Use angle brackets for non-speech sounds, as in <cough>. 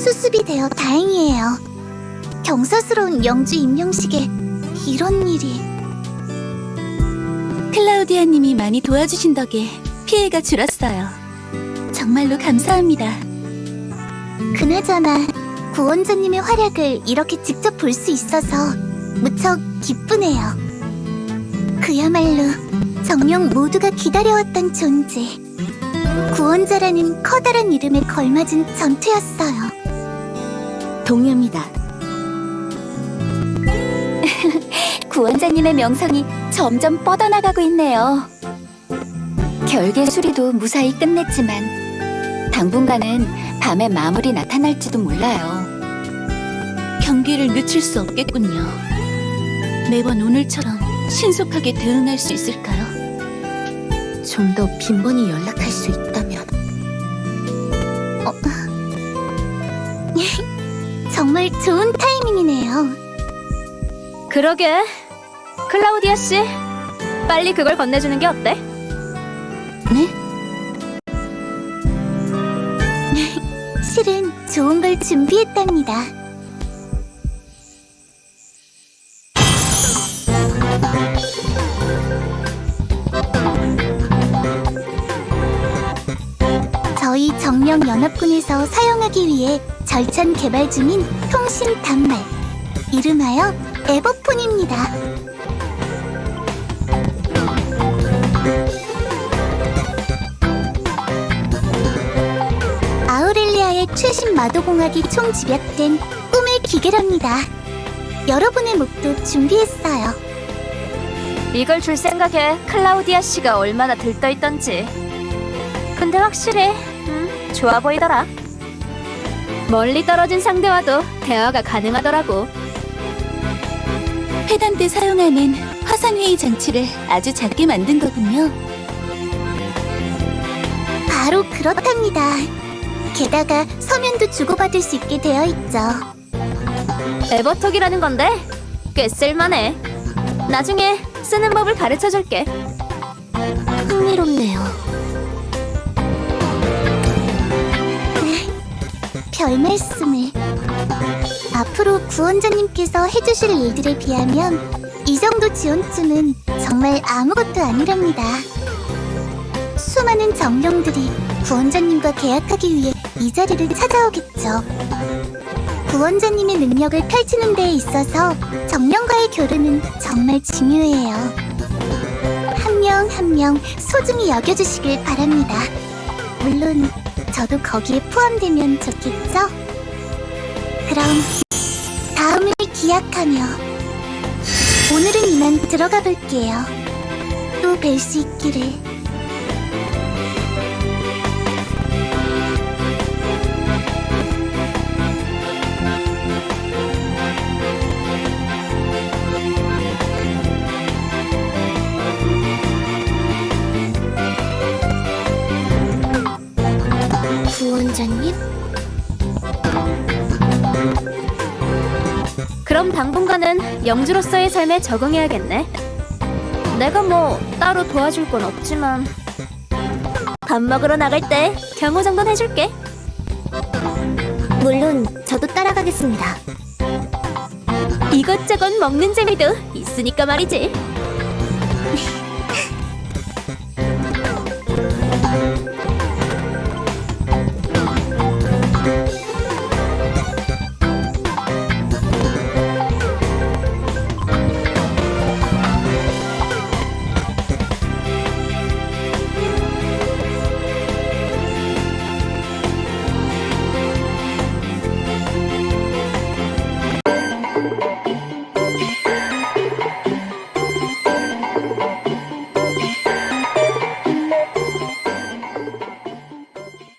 수습이 되어 다행이에요. 경사스러운 영주 임명식에 이런 일이... 클라우디아님이 많이 도와주신 덕에 피해가 줄었어요. 정말로 감사합니다. 그나저나 구원자님의 활약을 이렇게 직접 볼 수 있어서 무척 기쁘네요. 그야말로 정령 모두가 기다려왔던 존재. 구원자라는 커다란 이름에 걸맞은 전투였어요. 동의합니다. <laughs> 구원자님의 명성이 점점 뻗어나가고 있네요. 결계 수리도 무사히 끝냈지만 당분간은 밤에 마무리 나타날지도 몰라요. 경기를 늦출 수 없겠군요. 매번 오늘처럼 신속하게 대응할 수 있을까요? 좀 더 빈번히 연락할 수 있다면. 어. <laughs> 정말 좋은 타이밍이네요. 그러게. 클라우디아 씨, 빨리 그걸 건네주는 게 어때? 네? <laughs> 실은 좋은 걸 준비했답니다. 저희 정령 연합군에서 사용하기 위해 절찬 개발 중인 통신 단말 이름하여 에버폰입니다. 아우렐리아의 최신 마도공학이 총 집약된 꿈의 기계랍니다. 여러분의 목도 준비했어요. 이걸 줄 생각에 클라우디아 씨가 얼마나 들떠있던지. 근데 확실히, 음, 좋아 보이더라. 멀리 떨어진 상대와도 대화가 가능하더라고. 회담 때 사용하는 화상회의 장치를 아주 작게 만든 거군요. 바로 그렇답니다. 게다가 서면도 주고받을 수 있게 되어 있죠. 에버톡이라는 건데 꽤 쓸만해. 나중에 쓰는 법을 가르쳐줄게. 흥미롭네요. 별 말씀을. 앞으로 구원자님께서 해주실 일들에 비하면 이 정도 지원쯤은 정말 아무것도 아니랍니다. 수많은 정령들이 구원자님과 계약하기 위해 이 자리를 찾아오겠죠. 구원자님의 능력을 펼치는 데에 있어서 정령과의 교류는 정말 중요해요. 한 명 한명 소중히 여겨주시길 바랍니다. 물론 저도 거기에 포함되면 좋겠죠? 그럼 다음을 기약하며 오늘은 이만 들어가 볼게요. 또 뵐 수 있기를. 구원자님? 그럼 당분간은 영주로서의 삶에 적응해야겠네. 내가 뭐 따로 도와줄 건 없지만 밥 먹으러 나갈 때 경호 정도는 해줄게. 물론 저도 따라가겠습니다. 이것저것 먹는 재미도 있으니까 말이지.